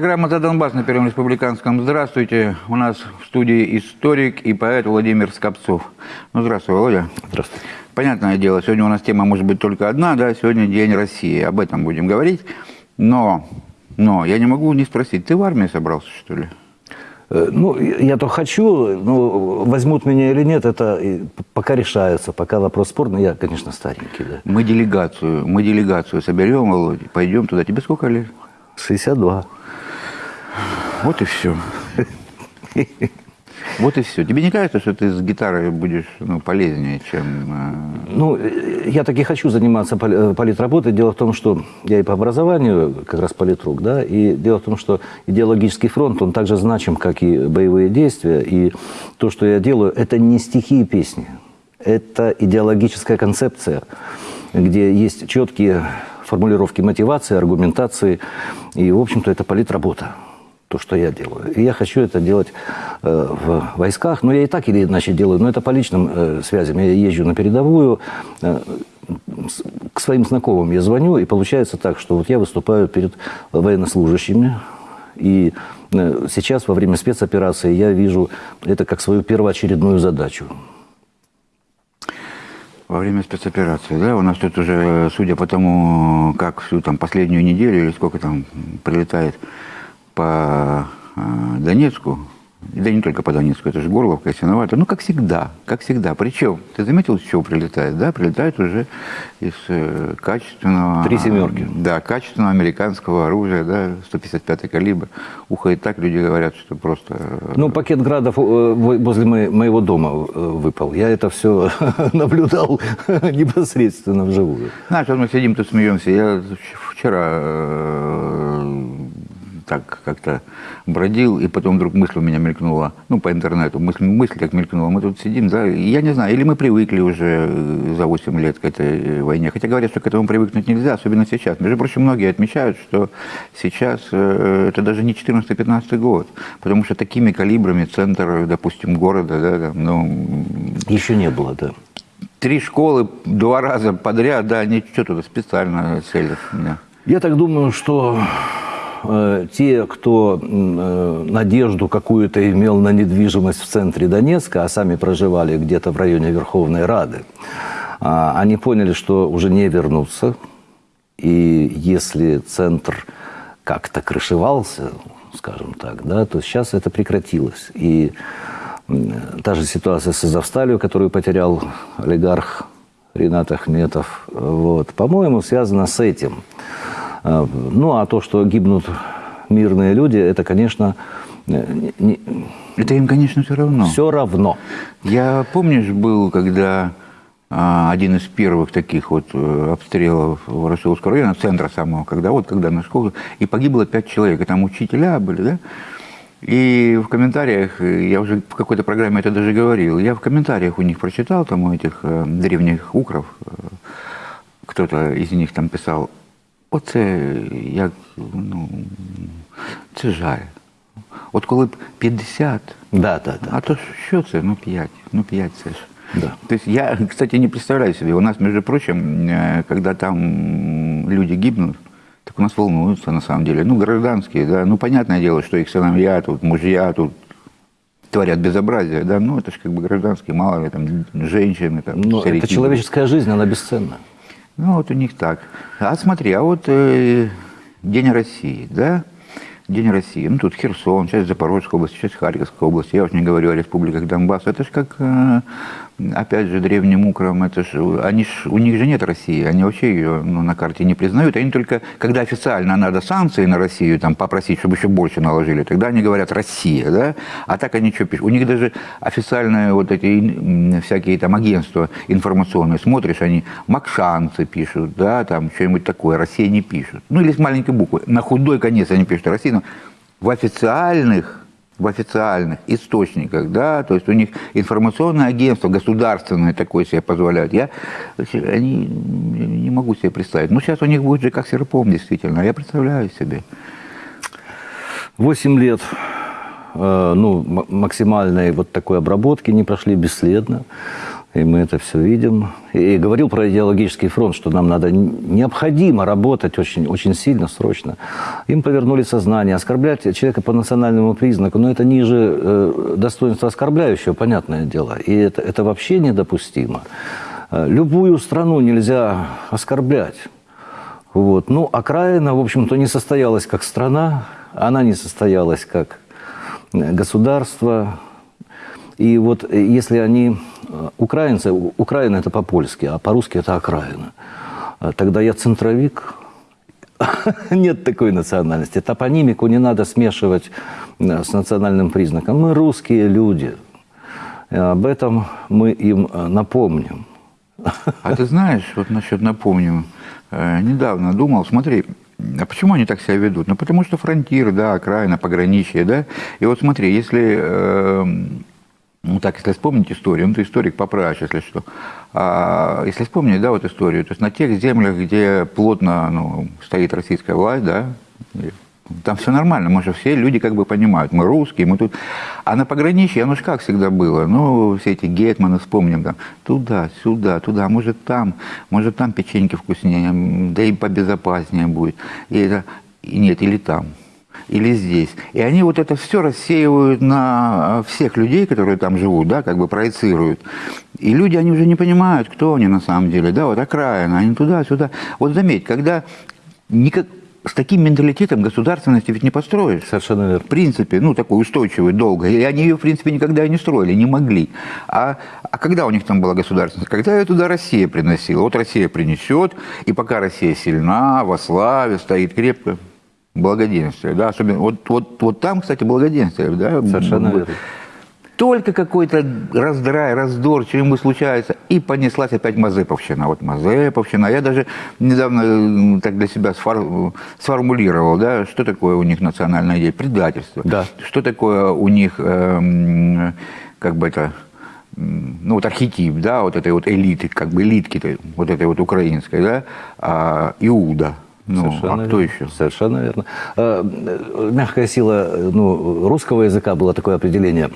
Программа «За Донбасс» на Первом Республиканском. Здравствуйте. У нас в студии историк и поэт Владимир Скопцов. Ну, здравствуй, Володя. Здравствуйте. Понятное дело, сегодня у нас тема может быть только одна, да, сегодня День России. Об этом будем говорить. Но, но я не могу не спросить, ты в армии собрался, что ли? Э, Ну, я то хочу, но возьмут меня или нет, это пока решается, пока вопрос спорный. Я, конечно, старенький, да. Мы делегацию, мы делегацию соберем, Володя, пойдем туда. Тебе сколько лет? 62. Вот и все. Вот и все. Тебе не кажется, что ты с гитарой будешь ну, полезнее, чем... э, Ну, я таки хочу заниматься э, политработой. Дело в том, что я и по образованию как раз политрук, да, и дело в том, что идеологический фронт, он так же значим, как и боевые действия, и то, что я делаю, это не стихи и песни, это идеологическая концепция, где есть четкие формулировки мотивации, аргументации, и, в общем-то, это политработа то, что я делаю. И я хочу это делать э, в войсках. Но я и так или иначе делаю, но это по личным э, связям. Я езжу на передовую, э, к своим знакомым я звоню, и получается так, что вот я выступаю перед военнослужащими, и э, сейчас во время спецоперации я вижу это как свою первоочередную задачу. Во время спецоперации, да, у нас тут уже, судя по тому, как всю там последнюю неделю или сколько там прилетает по э, Донецку, да не только по Донецку, это же Горловка, Ясиновато, ну, как всегда, как всегда. Причем, ты заметил, с чего прилетает, да? Прилетает уже из э, качественного... Три «семерки». Да, качественного американского оружия, да, 155-й калибр. Ухо и так люди говорят, что просто... э, Ну, пакет градов э, во- возле мо- моего дома выпал. Я это все наблюдал непосредственно вживую. Знаешь, вот мы сидим тут смеемся. Я вчера так как-то бродил, и потом вдруг мысль у меня мелькнула, ну, по интернету, мысль, мысль как мелькнула. Мы тут сидим, да, я не знаю, или мы привыкли уже э, за 8 лет к этой э, войне. Хотя говорят, что к этому привыкнуть нельзя, особенно сейчас. Между прочим, многие отмечают, что сейчас э, это даже не 14-15 год, потому что такими калибрами центр, допустим, города, да, там, ну, Еще не было, да. Три школы два раза подряд, да, они что туда специально целят. Да. Я так думаю, что те, кто э, надежду какую-то имел на недвижимость в центре Донецка, а сами проживали где-то в районе Верховной Рады, а, они поняли, что уже не вернутся. И если центр как-то крышевался, скажем так, да, то сейчас это прекратилось. И та же ситуация с Азовсталью, которую потерял олигарх Ренат Ахметов, вот, по-моему, связана с этим. А, Ну, а то, что гибнут мирные люди, это, конечно, не, не- Это им, конечно, все равно. все равно. Я, помнишь, был, когда а, один из первых таких вот э, обстрелов Ворошиловского района, центра самого, когда вот, когда на школу, и погибло пять человек, и там учителя были, да? И в комментариях, э, я уже в какой-то программе это даже говорил, я в комментариях у них прочитал, там у этих э, древних укров, э, кто-то из них там писал, оце як, ну, це жаль. От коли б 50, Да, да, да. а то що це? Ну 5. Ну 5 це ж. Да. То есть я, кстати, не представляю себе. У нас, между прочим, когда там люди гибнут, так у нас волнуются на самом деле. Ну, гражданские, да. Ну, понятное дело, что их сыновья, тут мужья, тут творят безобразие, да. Ну, это же как бы гражданские, мало ли, там, женщины, там, Но старики. это человеческая жизнь, она бесценна. Ну, вот у них так. А смотри, а вот э, День России, да? День России. Ну, тут Херсон, часть Запорожской области, часть Харьковской области. Я уж не говорю о республиках Донбасс. Это же как, э, опять же, древним украм, это ж, они ж, у них же нет России. Они вообще ее ну, на карте не признают. Они только, когда официально надо санкции на Россию там, попросить, чтобы еще больше наложили, тогда они говорят «Россия», да? А так они что пишут? У них даже официальные вот эти всякие там агентства информационные, смотришь, они «Макшанцы» пишут, да, там что-нибудь такое, «Россия» не пишут. Ну, или с маленькой буквы. На худой конец они пишут «Россия», но в официальных в официальных источниках, да, то есть у них информационное агентство государственное такое себе позволяют. Я они, не могу себе представить. Ну, сейчас у них будет же как серпом, действительно. Я представляю себе. Восемь лет э, ну, максимальной вот такой обработки не прошли бесследно. И мы это все видим. И говорил про идеологический фронт, что нам надо необходимо работать очень, очень сильно, срочно. Им повернули сознание. Оскорблять человека по национальному признаку, но это ниже э, достоинства оскорбляющего, понятное дело. И это, это вообще недопустимо. Э, любую страну нельзя оскорблять. Вот. Ну, окраина, в общем-то, не состоялась как страна, она не состоялась как э, государство. И вот э, если они украинцы, Украина это по-польски, а по-русски это окраина. Э, тогда я центровик. Нет такой национальности. Топонимику не надо смешивать э, с национальным признаком. Мы русские люди. Об этом мы им напомним. А ты знаешь, вот насчет напомним, недавно думал, смотри, а почему они так себя ведут? Ну, потому что фронтир, да, окраина, пограничье, да. И вот смотри, если э, ну так, если вспомнить историю, ну ты историк поправишь, если что. А, если вспомнить, да, вот историю, то есть на тех землях, где плотно ну, стоит российская власть, да, там все нормально, мы же все люди как бы понимают, мы русские, мы тут... А на пограничье, оно же как всегда было, ну, все эти гетманы, вспомним, там, туда, сюда, туда, может там, может там печеньки вкуснее, да и побезопаснее будет, и это, и нет, или там или здесь. И они вот это все рассеивают на всех людей, которые там живут, да, как бы проецируют. И люди, они уже не понимают, кто они на самом деле, да, вот окраина, они туда-сюда. Вот заметь, когда никак, с таким менталитетом государственности ведь не построишь. Совершенно верно. В принципе, ну, такой устойчивый, долго. И они ее, в принципе, никогда и не строили, не могли. А, а когда у них там была государственность? Когда ее туда Россия приносила. Вот Россия принесет, и пока Россия сильна, во славе, стоит крепко, благоденствие, да, особенно, вот, вот, вот там, кстати, благоденствие, да. Совершенно верно. Только какой-то раздрай, раздор, что-нибудь случается, и понеслась опять Мазеповщина. Вот Мазеповщина. Я даже недавно так для себя сфор, сформулировал, да, что такое у них национальная идея, предательство. Да. Что такое у них, э, как бы это, ну вот архетип, да, вот этой вот элиты, как бы элитки, вот этой вот украинской, да, а, Иуда. Ну, Совершенно а кто верно. еще? Совершенно верно. А, мягкая сила ну, русского языка было такое определение,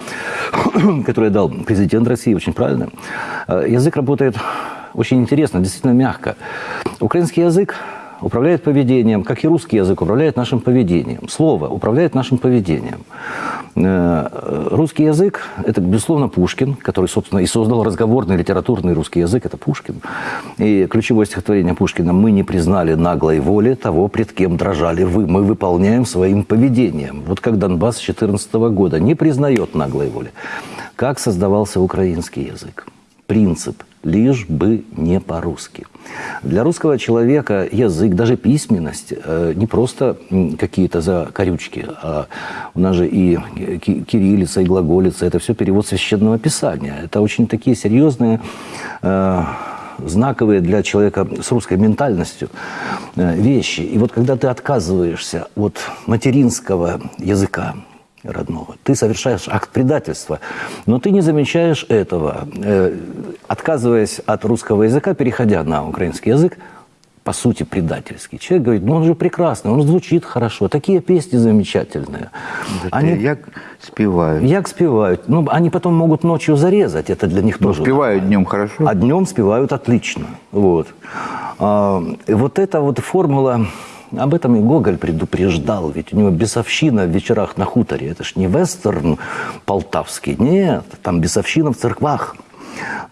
которое дал президент России, очень правильно. А, язык работает очень интересно, действительно мягко. Украинский язык управляет поведением, как и русский язык управляет нашим поведением. Слово управляет нашим поведением. Э, русский язык – это, безусловно, Пушкин, который, собственно, и создал разговорный литературный русский язык – это Пушкин. И ключевое стихотворение Пушкина «Мы не признали наглой воли того, пред кем дрожали вы. Мы выполняем своим поведением». Вот как Донбасс с 14 года не признает наглой воли. Как создавался украинский язык? Принцип – лишь бы не по-русски. Для русского человека язык, даже письменность, э, не просто какие-то закорючки, а у нас же и кириллица, и глаголица, это все перевод священного писания. Это очень такие серьезные э, знаковые для человека с русской ментальностью э, вещи. И вот когда ты отказываешься от материнского языка, родного. Ты совершаешь акт предательства, но ты не замечаешь этого. Э, отказываясь от русского языка, переходя на украинский язык, по сути, предательский. Человек говорит, ну он же прекрасный, он звучит хорошо, такие песни замечательные. они, як спевают. Як спевают. Ну, они потом могут ночью зарезать, это для них ну, тоже. спевают днем хорошо. А днем спевают отлично. Вот. А, вот эта вот формула об этом и Гоголь предупреждал, ведь у него бесовщина в вечерах на хуторе. Это ж не вестерн полтавский, нет, там бесовщина в церквах.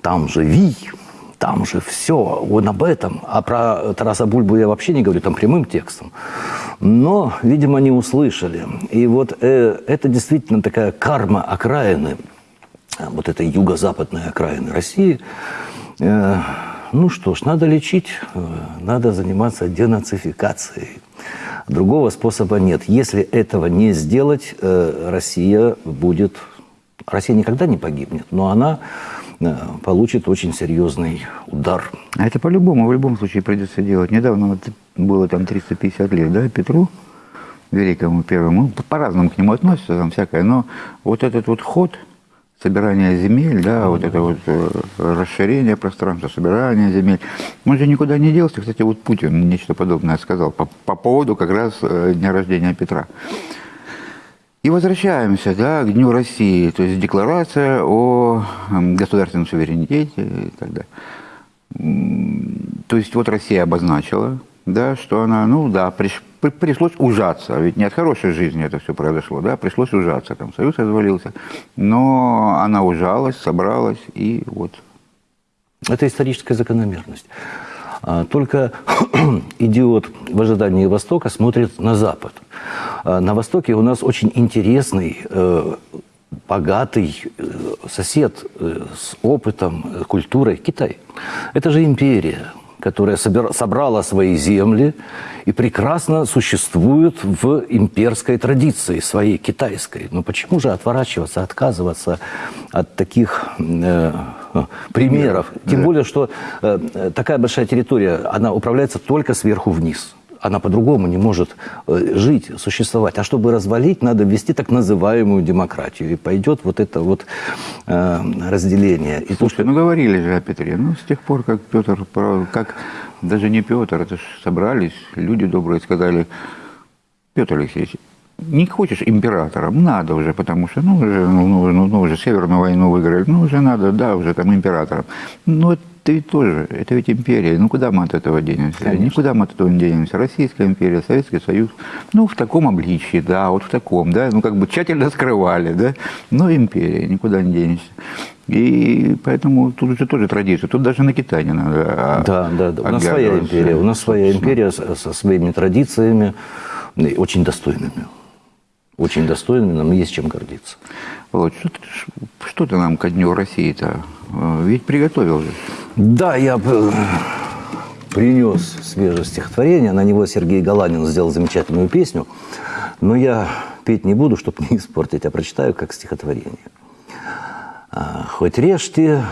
Там же вий, там же все, он об этом. А про Тараса Бульбу я вообще не говорю, там прямым текстом. Но, видимо, не услышали. И вот э, это действительно такая карма окраины, вот этой юго-западной окраины России. Э, ну что ж, надо лечить, э, надо заниматься денацификацией. Другого способа нет. Если этого не сделать, э, Россия будет... Россия никогда не погибнет, но она э, получит очень серьезный удар. А это по-любому, в любом случае придется делать. Недавно вот было там 350 лет, да, Петру, великому первому. По-разному к нему относятся, там всякое. Но вот этот вот ход – собирание земель, да, вот это вот э, расширение пространства, собирание земель. Он же никуда не делся. Кстати, вот Путин нечто подобное сказал по, по поводу как раз э, дня рождения Петра. И возвращаемся да, к Дню России, то есть декларация о государственном суверенитете и так далее. То есть вот Россия обозначила, да, что она, ну да, приш, при, пришлось ужаться, ведь не от хорошей жизни это все произошло, да, пришлось ужаться, там Союз развалился, но она ужалась, собралась и вот. Это историческая закономерность. А, только идиот в ожидании Востока смотрит на Запад. А, на Востоке у нас очень интересный, э, богатый э, сосед э, с опытом, культурой Китай. Это же империя которая собрала свои земли и прекрасно существует в имперской традиции, своей китайской. Но почему же отворачиваться, отказываться от таких э, примеров? Тем более, что э, такая большая территория, она управляется только сверху вниз она по-другому не может э, жить, существовать. А чтобы развалить, надо ввести так называемую демократию. И пойдет вот это вот э, разделение. И Слушайте, что... ну говорили же о Петре. Ну, с тех пор, как Петр, как даже не Петр, это же собрались, люди добрые сказали, Петр Алексеевич, не хочешь императором, надо уже, потому что, ну, уже, ну, ну, ну, уже Северную войну выиграли, ну, уже надо, да, уже там императором. Но это ведь тоже, это ведь империя, ну, куда мы от этого денемся? Конечно. Никуда мы от этого не денемся. Российская империя, Советский Союз, ну, в таком обличии, да, вот в таком, да, ну, как бы тщательно скрывали, да, но империя, никуда не денешься. И поэтому тут уже тоже традиция. Тут даже на Китай не надо. Да, да, да. У нас своя империя. У нас своя империя со, со своими традициями, очень достойными очень достойными, нам есть чем гордиться. Вот, что, ты, что ты нам ко Дню России-то? Э, ведь приготовил же. Да, я принес свежее стихотворение. На него Сергей Галанин сделал замечательную песню. Но я петь не буду, чтобы не испортить, а прочитаю как стихотворение. «А, хоть режьте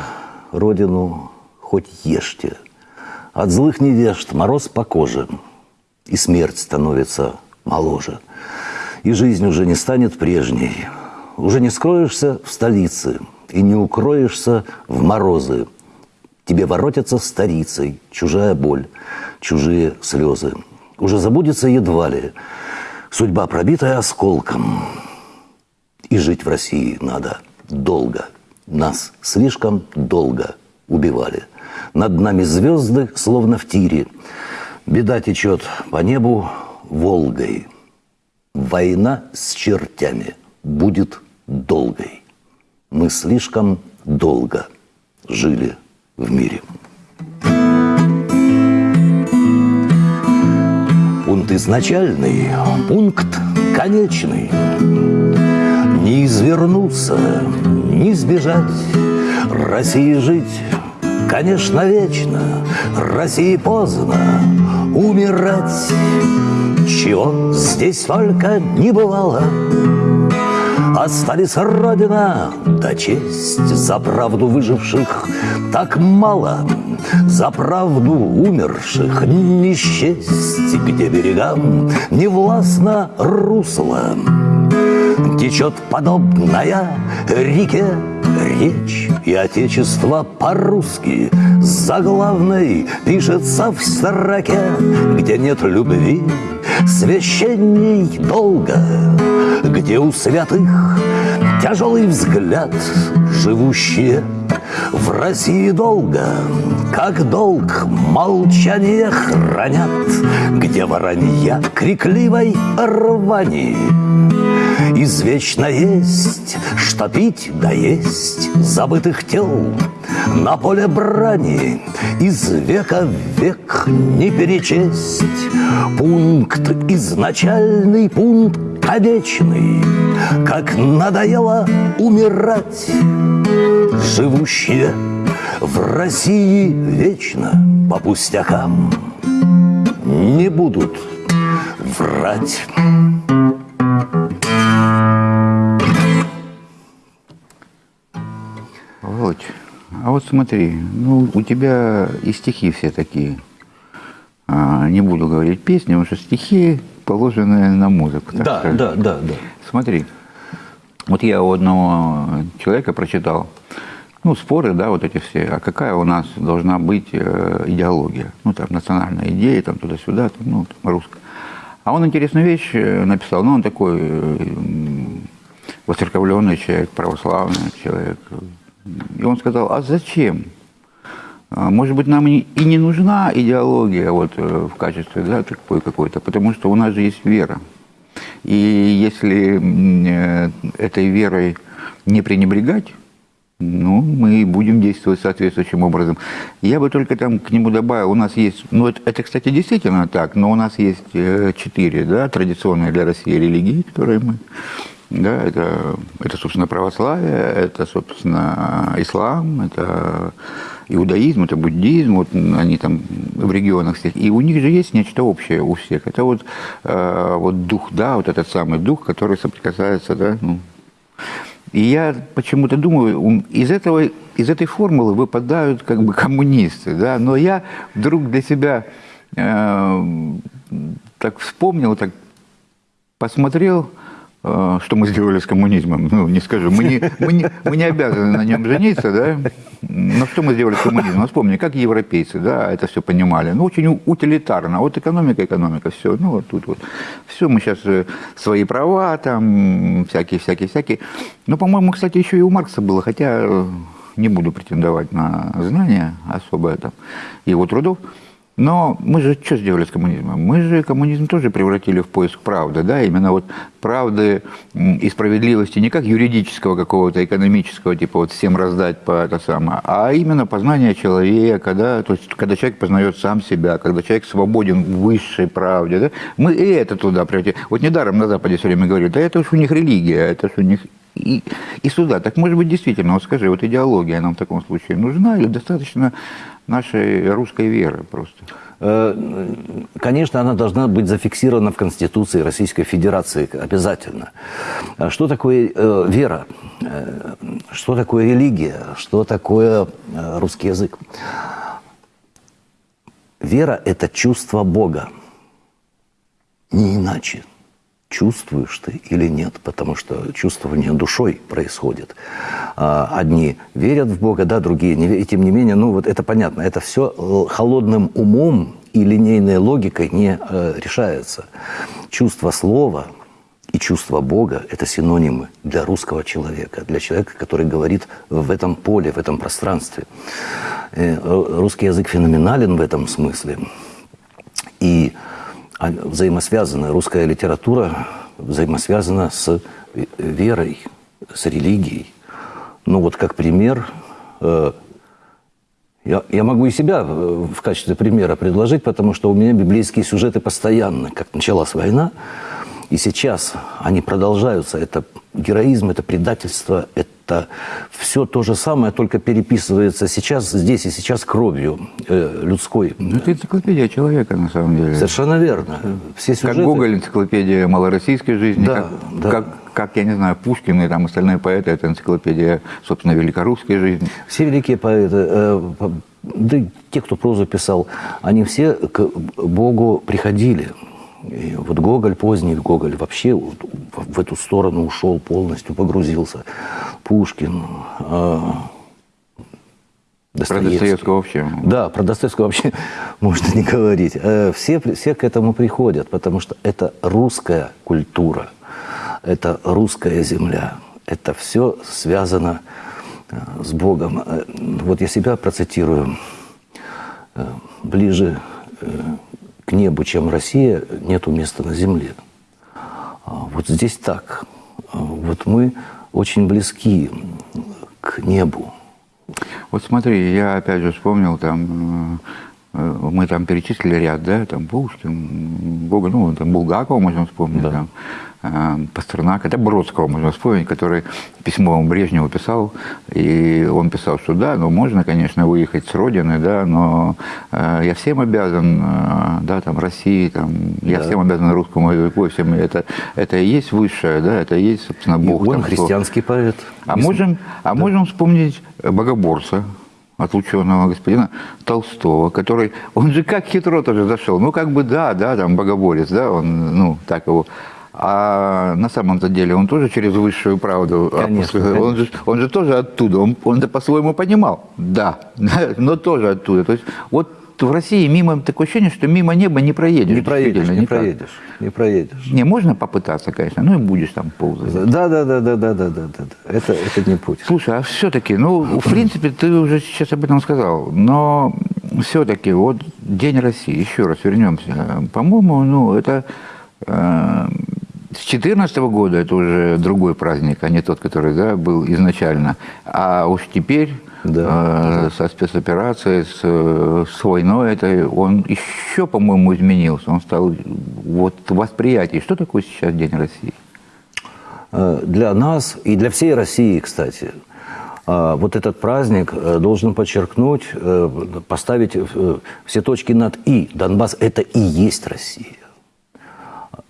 родину, хоть ешьте, От злых невежд мороз по коже, И смерть становится моложе – и жизнь уже не станет прежней. Уже не скроешься в столице и не укроешься в морозы. Тебе воротятся старицей чужая боль, чужие слезы. Уже забудется едва ли судьба, пробитая осколком. И жить в России надо долго. Нас слишком долго убивали. Над нами звезды, словно в тире. Беда течет по небу Волгой. Война с чертями будет долгой. Мы слишком долго жили в мире. Пункт изначальный, пункт конечный. Не извернуться, не сбежать, России жить, конечно, вечно, России поздно умирать. Чего здесь только не бывало Остались родина да честь. За правду выживших так мало За правду умерших не счесть. Где берегам не властно русло Течет подобная реке речь. И отечество по-русски заглавной Пишется в строке, где нет любви Священней долго, где у святых Тяжелый взгляд, живущие в России долго, как долг молчание хранят, Где воронья крикливой рвани Извечно есть, что пить да есть Забытых тел. На поле брани Из века в век не перечесть. Пункт изначальный, пункт конечный Как надоело умирать Живущие в России вечно по пустякам Не будут врать. А вот смотри, ну у тебя и стихи все такие. А, не буду говорить песни, потому что стихи положены на музыку. Да, сказать. да, да, да. Смотри, вот я у одного человека прочитал, ну, споры, да, вот эти все, а какая у нас должна быть э, идеология? Ну, там, национальная идея, там, туда-сюда, там, ну, там, русская. А он интересную вещь э, написал, ну, он такой воцерковленный человек, православный человек. И он сказал, а зачем? А, может быть, нам и не нужна идеология вот, э, в качестве да, какой-то, потому что у нас же есть вера. И если э, этой верой не пренебрегать, ну, мы будем действовать соответствующим образом. Я бы только там к нему добавил, у нас есть, ну, это, это кстати, действительно так, но у нас есть э, четыре, да, традиционные для России религии, которые мы, да, это, это, собственно, православие, это, собственно, ислам, это иудаизм, это буддизм, вот они там в регионах всех, и у них же есть нечто общее у всех. Это вот, э, вот дух, да, вот этот самый дух, который соприкасается, да, ну, и я почему-то думаю, из, этого, из этой формулы выпадают как бы коммунисты, да, но я вдруг для себя э, так вспомнил, так посмотрел, что мы сделали с коммунизмом. Ну, не скажу, мы не, мы не, мы не обязаны на нем жениться, да, но что мы сделали с коммунизмом? Ну, вспомни, как европейцы, да, это все понимали. Ну, очень утилитарно. Вот экономика, экономика, все. Ну, вот тут вот. Все, мы сейчас э, свои права, там, всякие, всякие, всякие. Ну, по-моему, кстати, еще и у Маркса было, хотя э, не буду претендовать на знания особо там, его трудов. Но мы же что сделали с коммунизмом? Мы же коммунизм тоже превратили в поиск правды, да, именно вот правды и справедливости не как юридического какого-то экономического, типа вот всем раздать по это самое, а именно познание человека, да, то есть когда человек познает сам себя, когда человек свободен в высшей правде, да, мы и это туда превратили. Вот недаром на Западе все время говорят, да это уж у них религия, это уж у них и, и сюда. Так может быть действительно, вот скажи, вот идеология нам в таком случае нужна или достаточно нашей русской веры просто? Э, конечно, она должна быть зафиксирована в Конституции Российской Федерации обязательно. А что такое э, вера? Э, что такое религия? Что такое э, русский язык? Вера – это чувство Бога. Не иначе чувствуешь ты или нет, потому что чувствование душой происходит. А, одни верят в Бога, да, другие не верят. И тем не менее, ну вот это понятно, это все э, холодным умом и линейной логикой не э, решается. Чувство слова и чувство Бога – это синонимы для русского человека, для человека, который говорит в этом поле, в этом пространстве. Э, русский язык феноменален в этом смысле. И взаимосвязана. Русская литература взаимосвязана с верой, с религией. Ну вот как пример, э, я, я могу и себя э, в качестве примера предложить, потому что у меня библейские сюжеты постоянно. Как началась война, и сейчас они продолжаются. Это героизм, это предательство, это все то же самое, только переписывается сейчас, здесь и сейчас кровью э, людской. Ну, это энциклопедия человека, на самом деле. Совершенно верно. Все сюжеты... Как Гоголь, энциклопедия малороссийской жизни, да, как, да. Как, как, я не знаю, Пушкин и там остальные поэты, это энциклопедия, собственно, великорусской жизни. Все великие поэты, э, да те, кто прозу писал, они все к Богу приходили. И вот Гоголь, поздний Гоголь, вообще вот в эту сторону ушел полностью, погрузился. Пушкин, э, Достоевский. Про Достоевского вообще? Да, про Достоевского вообще можно не говорить. Э, все, все к этому приходят, потому что это русская культура, это русская земля, это все связано э, с Богом. Э, вот я себя процитирую. Ближе к небу, чем Россия, нету места на земле. А вот здесь так. А вот мы очень близки к небу. Вот смотри, я опять же вспомнил там э, мы там перечислили ряд, да, там Пушкин, Бога, ну, там Булгакова можно вспомнить, да. там, Э, Пастернак, это Бродского можно вспомнить, который письмо Брежневу писал, и он писал, что да, ну можно, конечно, выехать с родины, да, но э, я всем обязан, э, да, там, России, там, я да. всем обязан русскому языку, всем, это, это и есть высшее, да, это и есть, собственно, Бог. И он там, христианский кто... поэт. А, можем, а да. можем вспомнить Богоборца, отлученного господина Толстого, который, он же как хитро тоже зашел, ну как бы да, да, там богоборец, да, он, ну так его а на самом-то деле он тоже через высшую правду. Конечно, конечно. Он, же, он же тоже оттуда, он, он это по-своему понимал, да, но тоже оттуда. То есть вот в России мимо такое ощущение, что мимо неба не проедешь. Не проедешь, не никак. проедешь, не проедешь. Не, можно попытаться, конечно, ну и будешь там ползать. Да, да, да, да, да, да, да, да. да. Это, это не путь. Слушай, а все-таки, ну, в принципе, ты уже сейчас об этом сказал, но все-таки вот День России, еще раз вернемся. По-моему, ну, это э, с 2014 года это уже другой праздник, а не тот, который да, был изначально. А уж теперь Да, э, со спецоперацией, с, э, с войной, это он еще, по-моему, изменился. Он стал вот восприятие. Что такое сейчас День России? Э, Для нас и для всей России, кстати, э, вот этот праздник должен подчеркнуть, поставить все точки над «и». Донбасс – это и есть Россия.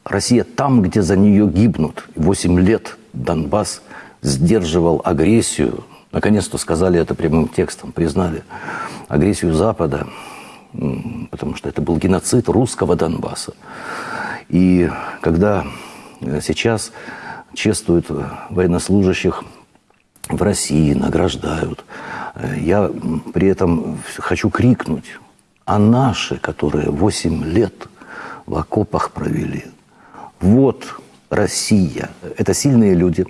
Россия там, где за нее гибнут. Восемь лет Донбасс сдерживал агрессию. Наконец-то сказали это прямым текстом, признали агрессию Запада, потому что это был геноцид русского Донбасса. И когда э, сейчас чествуют э, военнослужащих в России, награждают, э, я при этом хочу крикнуть, а наши, которые 8 лет в окопах провели, вот Россия. Это сильные люди,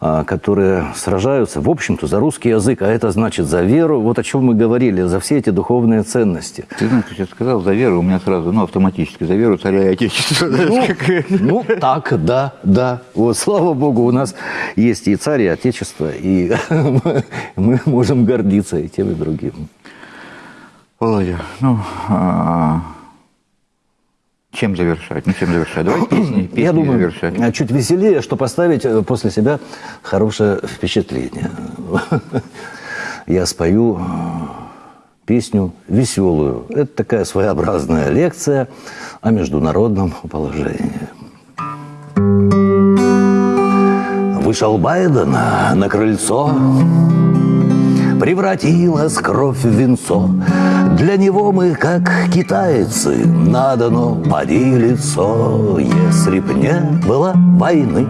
которые сражаются, в общем-то, за русский язык, а это значит за веру. Вот о чем мы говорили, за все эти духовные ценности. Ты знаешь, сейчас сказал за веру, у меня сразу, ну, автоматически, за веру царя и отечества. как- Ну, так, да, да. Вот, слава Богу, у нас есть и царь, и отечество, и мы можем гордиться и тем, и другим. Володя, ну, а, чем завершать? Ну, чем завершать? Давай песни, песни Я думаю, завершать. э, чуть веселее, что поставить э, после себя хорошее впечатление. Я спою э, песню веселую. Это такая своеобразная лекция о международном положении. Вышел Байден на крыльцо, превратилась кровь в венцо. Для него мы, как китайцы, надо поделиться. Если б не было войны,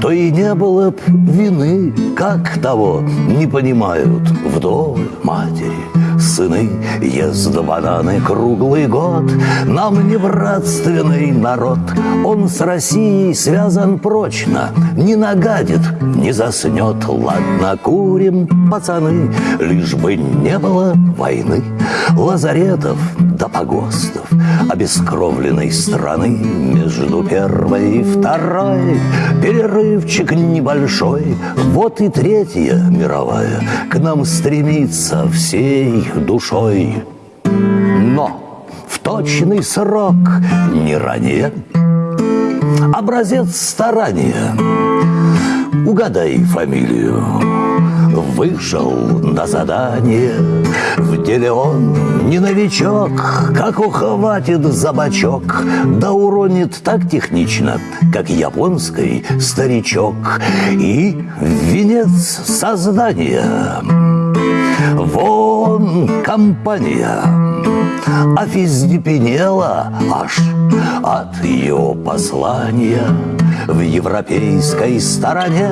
то и не было б вины, как того не понимают вдовы, матери, сыны. Ест бананы круглый год, нам не братственный народ. Он с Россией связан прочно, не нагадит, не заснет. Ладно, курим, пацаны, лишь бы не было войны. Лазаретов до погостов, обескровленной страны Между первой и второй перерывчик небольшой. Вот и третья мировая к нам стремится всей душой. Но в точный срок, не ранее, образец старания. Угадай фамилию. Вышел на задание В деле он не новичок Как ухватит за бочок Да уронит так технично Как японский старичок. И венец создания. Вон компания. Офиздепенела аж от ее послания В европейской стороне.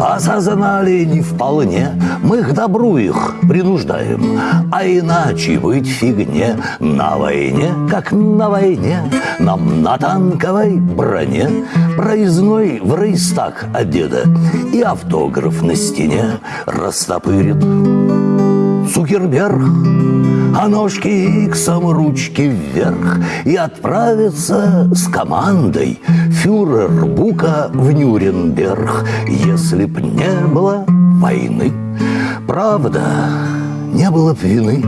Осознали не вполне. Мы к добру их принуждаем. А иначе быть фигне На войне, как на войне Нам на танковой броне. Проездной в рейстаг одета И автограф на стене растопырит Цукерберг, а ножки иксом ручки вверх И отправится с командой фюрер Бука в Нюрнберг Если б не было войны, правда, не было б вины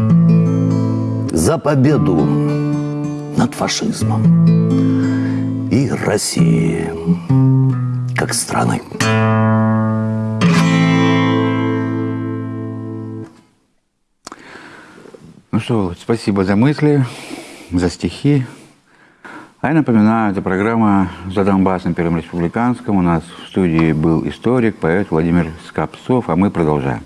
За победу над фашизмом и Россией как страны. Что, спасибо за мысли, за стихи. А я напоминаю, это программа «За Донбассом Первым Республиканском». У нас в студии был историк, поэт Владимир Скопцов, а мы продолжаем.